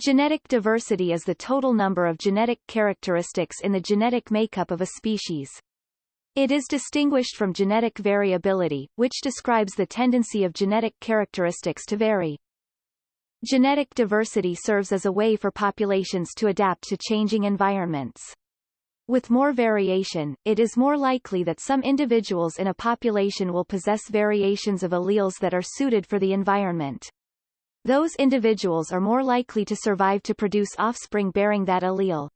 Genetic diversity is the total number of genetic characteristics in the genetic makeup of a species. It is distinguished from genetic variability, which describes the tendency of genetic characteristics to vary. Genetic diversity serves as a way for populations to adapt to changing environments. With more variation, it is more likely that some individuals in a population will possess variations of alleles that are suited for the environment. Those individuals are more likely to survive to produce offspring bearing that allele.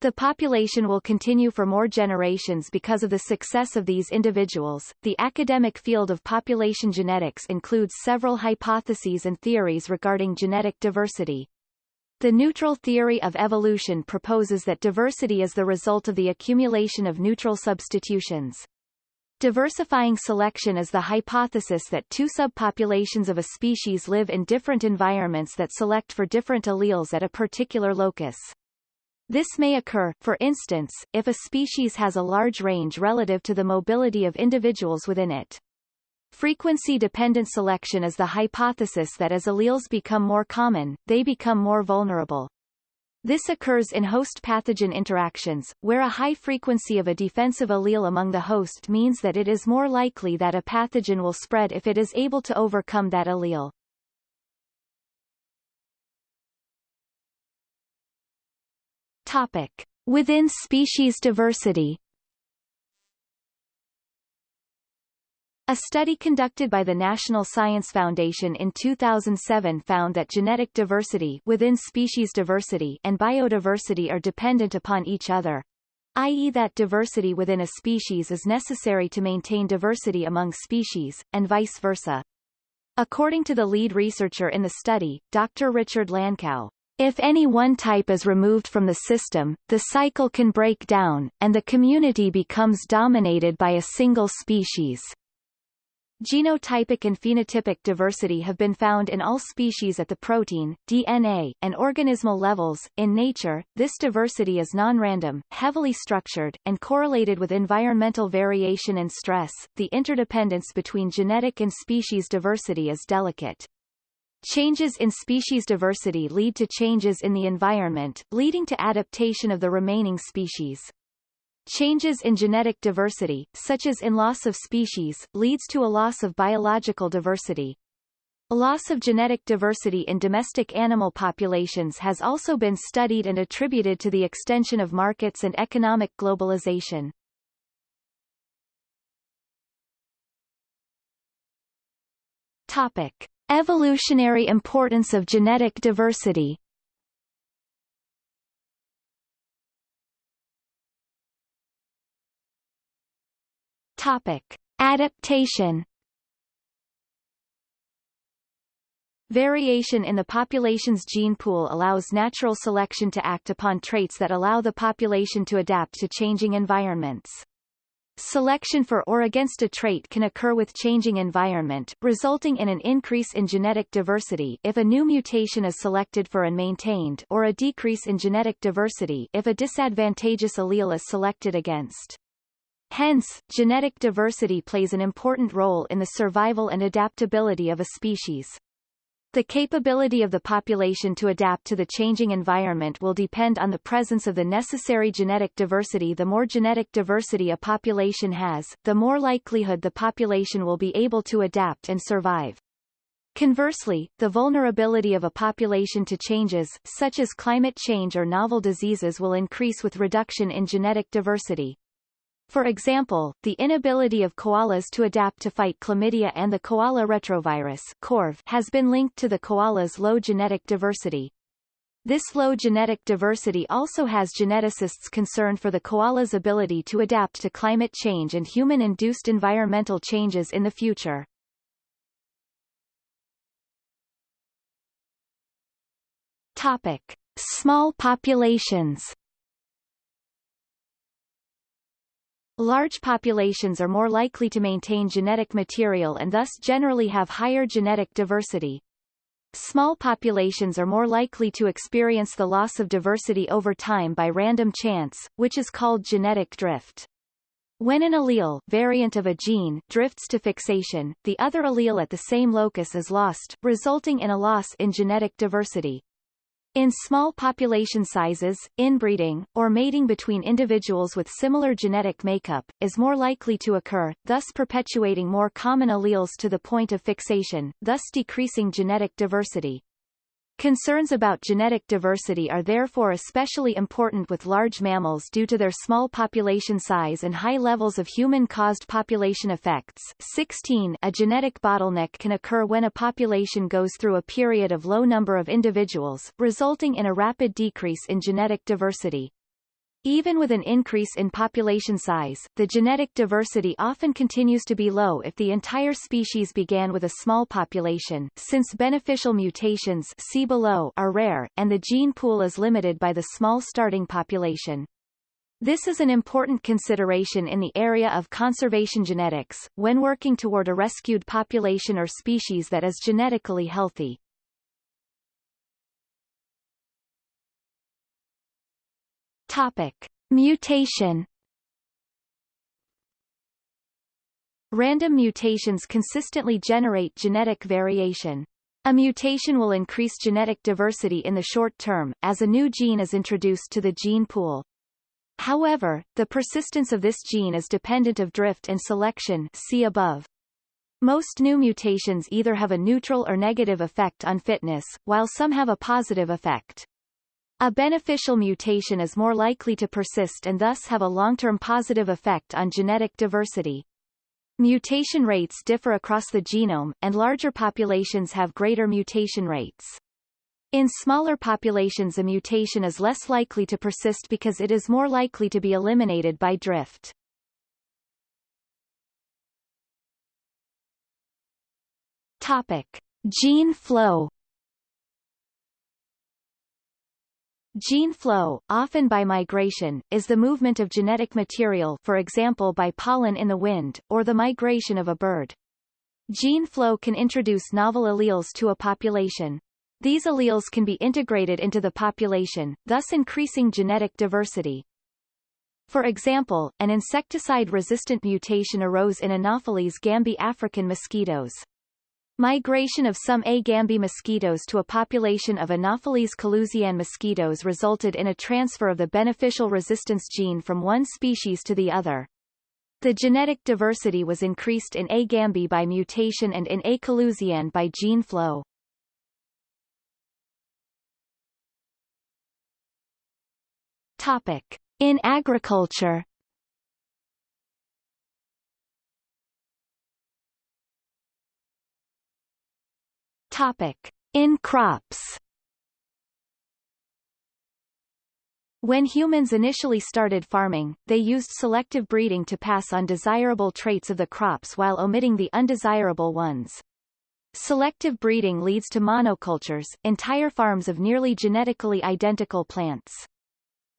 The population will continue for more generations because of the success of these individuals. The academic field of population genetics includes several hypotheses and theories regarding genetic diversity. The neutral theory of evolution proposes that diversity is the result of the accumulation of neutral substitutions. Diversifying selection is the hypothesis that two subpopulations of a species live in different environments that select for different alleles at a particular locus. This may occur, for instance, if a species has a large range relative to the mobility of individuals within it. Frequency-dependent selection is the hypothesis that as alleles become more common, they become more vulnerable. This occurs in host pathogen interactions, where a high frequency of a defensive allele among the host means that it is more likely that a pathogen will spread if it is able to overcome that allele. Topic. Within species diversity A study conducted by the National Science Foundation in 2007 found that genetic diversity within species diversity and biodiversity are dependent upon each other, i.e. that diversity within a species is necessary to maintain diversity among species, and vice versa. According to the lead researcher in the study, Dr. Richard Lankau, if any one type is removed from the system, the cycle can break down, and the community becomes dominated by a single species. Genotypic and phenotypic diversity have been found in all species at the protein, DNA, and organismal levels. In nature, this diversity is non-random, heavily structured, and correlated with environmental variation and stress. The interdependence between genetic and species diversity is delicate. Changes in species diversity lead to changes in the environment, leading to adaptation of the remaining species. Changes in genetic diversity, such as in loss of species, leads to a loss of biological diversity. A loss of genetic diversity in domestic animal populations has also been studied and attributed to the extension of markets and economic globalization. Topic. Evolutionary importance of genetic diversity Topic. Adaptation Variation in the population's gene pool allows natural selection to act upon traits that allow the population to adapt to changing environments. Selection for or against a trait can occur with changing environment, resulting in an increase in genetic diversity if a new mutation is selected for and maintained or a decrease in genetic diversity if a disadvantageous allele is selected against. Hence, genetic diversity plays an important role in the survival and adaptability of a species. The capability of the population to adapt to the changing environment will depend on the presence of the necessary genetic diversity The more genetic diversity a population has, the more likelihood the population will be able to adapt and survive. Conversely, the vulnerability of a population to changes, such as climate change or novel diseases will increase with reduction in genetic diversity. For example, the inability of koalas to adapt to fight chlamydia and the koala retrovirus CORV has been linked to the koala's low genetic diversity. This low genetic diversity also has geneticists concerned for the koala's ability to adapt to climate change and human-induced environmental changes in the future. Topic. Small populations Large populations are more likely to maintain genetic material and thus generally have higher genetic diversity. Small populations are more likely to experience the loss of diversity over time by random chance, which is called genetic drift. When an allele variant of a gene drifts to fixation, the other allele at the same locus is lost, resulting in a loss in genetic diversity. In small population sizes, inbreeding, or mating between individuals with similar genetic makeup, is more likely to occur, thus perpetuating more common alleles to the point of fixation, thus decreasing genetic diversity. Concerns about genetic diversity are therefore especially important with large mammals due to their small population size and high levels of human-caused population effects. 16 A genetic bottleneck can occur when a population goes through a period of low number of individuals, resulting in a rapid decrease in genetic diversity. Even with an increase in population size, the genetic diversity often continues to be low if the entire species began with a small population, since beneficial mutations see below are rare, and the gene pool is limited by the small starting population. This is an important consideration in the area of conservation genetics, when working toward a rescued population or species that is genetically healthy. Topic. Mutation Random mutations consistently generate genetic variation. A mutation will increase genetic diversity in the short term, as a new gene is introduced to the gene pool. However, the persistence of this gene is dependent of drift and selection see above. Most new mutations either have a neutral or negative effect on fitness, while some have a positive effect. A beneficial mutation is more likely to persist and thus have a long-term positive effect on genetic diversity. Mutation rates differ across the genome, and larger populations have greater mutation rates. In smaller populations a mutation is less likely to persist because it is more likely to be eliminated by drift. Topic. Gene flow Gene flow, often by migration, is the movement of genetic material for example by pollen in the wind, or the migration of a bird. Gene flow can introduce novel alleles to a population. These alleles can be integrated into the population, thus increasing genetic diversity. For example, an insecticide-resistant mutation arose in Anopheles gambiae African mosquitoes. Migration of some A. gambiae mosquitoes to a population of Anopheles coluzzii mosquitoes resulted in a transfer of the beneficial resistance gene from one species to the other. The genetic diversity was increased in A. gambiae by mutation and in A. coluzzii by gene flow. Topic. In agriculture Topic. In crops When humans initially started farming, they used selective breeding to pass on desirable traits of the crops while omitting the undesirable ones. Selective breeding leads to monocultures, entire farms of nearly genetically identical plants.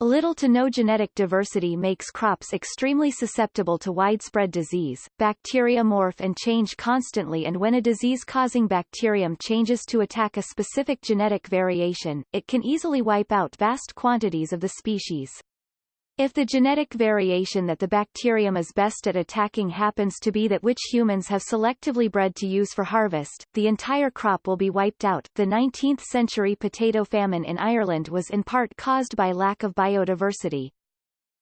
Little to no genetic diversity makes crops extremely susceptible to widespread disease. Bacteria morph and change constantly and when a disease-causing bacterium changes to attack a specific genetic variation, it can easily wipe out vast quantities of the species. If the genetic variation that the bacterium is best at attacking happens to be that which humans have selectively bred to use for harvest, the entire crop will be wiped out. The 19th century potato famine in Ireland was in part caused by lack of biodiversity.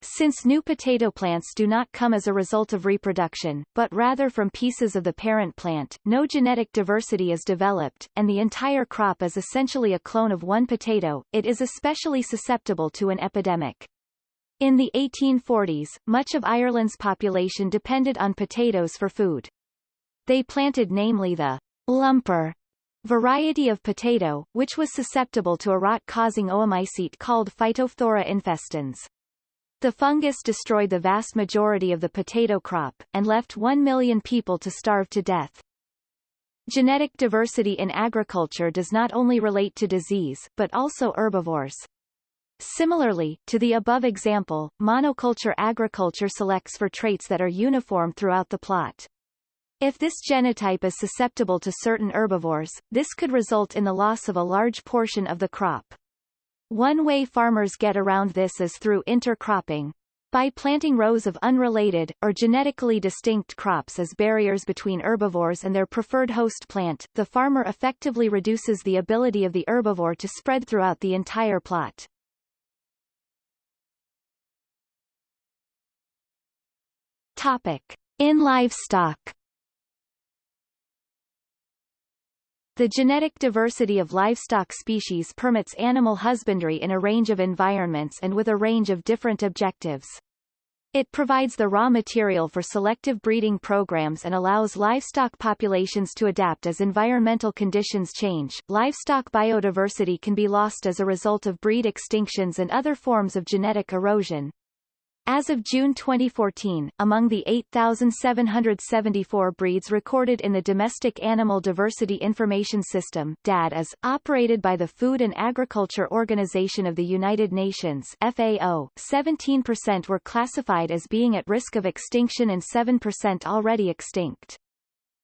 Since new potato plants do not come as a result of reproduction, but rather from pieces of the parent plant, no genetic diversity is developed, and the entire crop is essentially a clone of one potato, it is especially susceptible to an epidemic. In the 1840s, much of Ireland's population depended on potatoes for food. They planted namely the lumper variety of potato, which was susceptible to a rot-causing oomycete called Phytophthora infestans. The fungus destroyed the vast majority of the potato crop, and left one million people to starve to death. Genetic diversity in agriculture does not only relate to disease, but also herbivores. Similarly, to the above example, monoculture agriculture selects for traits that are uniform throughout the plot. If this genotype is susceptible to certain herbivores, this could result in the loss of a large portion of the crop. One way farmers get around this is through intercropping. By planting rows of unrelated, or genetically distinct crops as barriers between herbivores and their preferred host plant, the farmer effectively reduces the ability of the herbivore to spread throughout the entire plot. Topic. In livestock The genetic diversity of livestock species permits animal husbandry in a range of environments and with a range of different objectives. It provides the raw material for selective breeding programs and allows livestock populations to adapt as environmental conditions change. Livestock biodiversity can be lost as a result of breed extinctions and other forms of genetic erosion. As of June 2014, among the 8,774 breeds recorded in the Domestic Animal Diversity Information System DADIS, operated by the Food and Agriculture Organization of the United Nations FAO, 17% were classified as being at risk of extinction and 7% already extinct.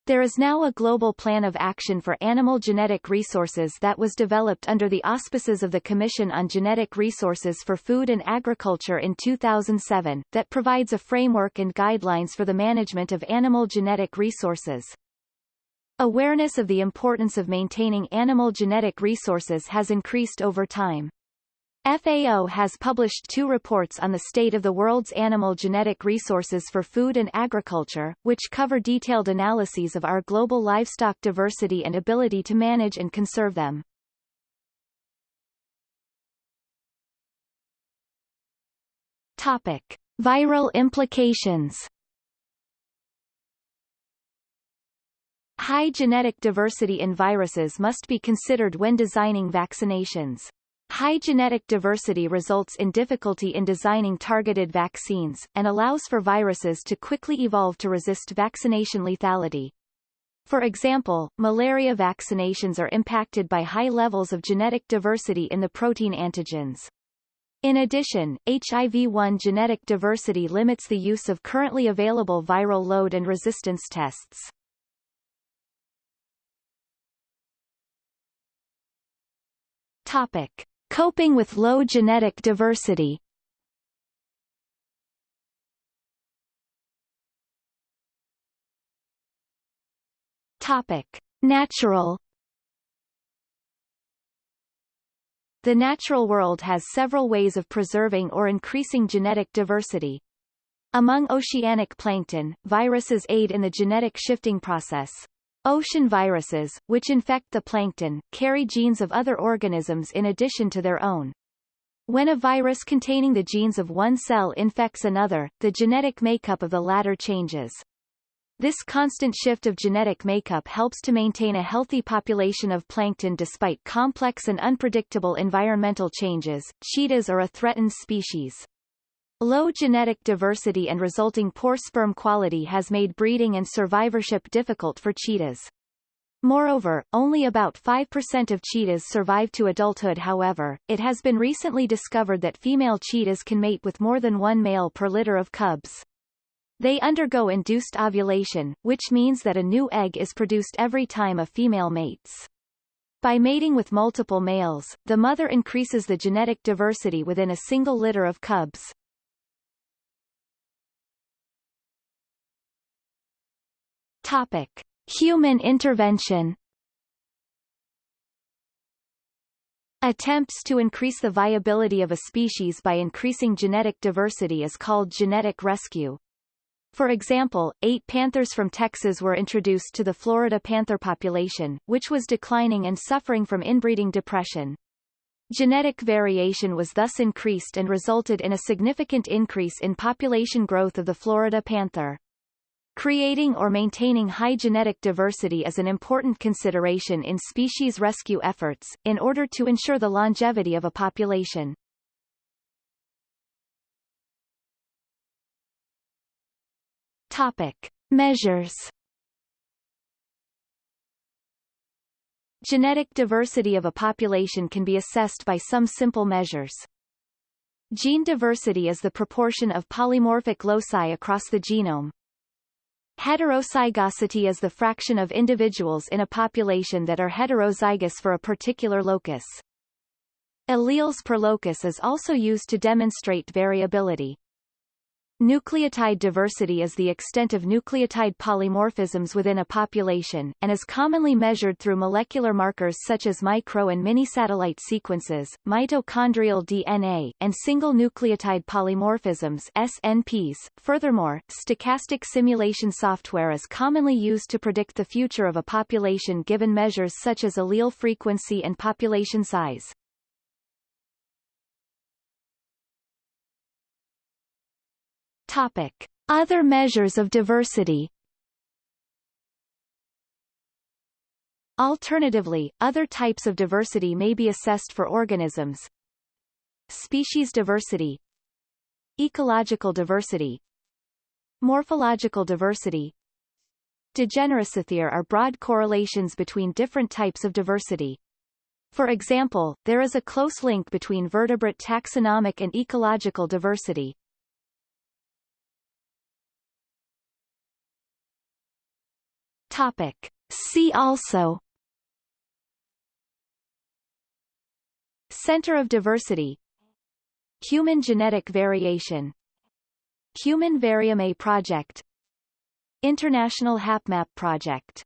There is now a global plan of action for animal genetic resources that was developed under the auspices of the Commission on Genetic Resources for Food and Agriculture in 2007, that provides a framework and guidelines for the management of animal genetic resources. Awareness of the importance of maintaining animal genetic resources has increased over time. FAO has published two reports on the state of the world's animal genetic resources for food and agriculture, which cover detailed analyses of our global livestock diversity and ability to manage and conserve them. Topic. Viral implications High genetic diversity in viruses must be considered when designing vaccinations. High genetic diversity results in difficulty in designing targeted vaccines, and allows for viruses to quickly evolve to resist vaccination lethality. For example, malaria vaccinations are impacted by high levels of genetic diversity in the protein antigens. In addition, HIV-1 genetic diversity limits the use of currently available viral load and resistance tests. Topic. Coping with low genetic diversity Topic. Natural The natural world has several ways of preserving or increasing genetic diversity. Among oceanic plankton, viruses aid in the genetic shifting process. Ocean viruses, which infect the plankton, carry genes of other organisms in addition to their own. When a virus containing the genes of one cell infects another, the genetic makeup of the latter changes. This constant shift of genetic makeup helps to maintain a healthy population of plankton despite complex and unpredictable environmental changes. Cheetahs are a threatened species. Low genetic diversity and resulting poor sperm quality has made breeding and survivorship difficult for cheetahs. Moreover, only about 5% of cheetahs survive to adulthood however, it has been recently discovered that female cheetahs can mate with more than one male per litter of cubs. They undergo induced ovulation, which means that a new egg is produced every time a female mates. By mating with multiple males, the mother increases the genetic diversity within a single litter of cubs. Topic. Human intervention Attempts to increase the viability of a species by increasing genetic diversity is called genetic rescue. For example, eight panthers from Texas were introduced to the Florida panther population, which was declining and suffering from inbreeding depression. Genetic variation was thus increased and resulted in a significant increase in population growth of the Florida panther. Creating or maintaining high genetic diversity is an important consideration in species rescue efforts, in order to ensure the longevity of a population. Topic. Measures Genetic diversity of a population can be assessed by some simple measures. Gene diversity is the proportion of polymorphic loci across the genome, Heterozygosity is the fraction of individuals in a population that are heterozygous for a particular locus. Alleles per locus is also used to demonstrate variability. Nucleotide diversity is the extent of nucleotide polymorphisms within a population, and is commonly measured through molecular markers such as micro- and mini-satellite sequences, mitochondrial DNA, and single nucleotide polymorphisms SNPs. Furthermore, stochastic simulation software is commonly used to predict the future of a population given measures such as allele frequency and population size. Topic. Other measures of diversity Alternatively, other types of diversity may be assessed for organisms. Species diversity Ecological diversity Morphological diversity Degeneracity are broad correlations between different types of diversity. For example, there is a close link between vertebrate taxonomic and ecological diversity. Topic. See also. Center of Diversity. Human genetic variation. Human Variome Project. International HapMap Project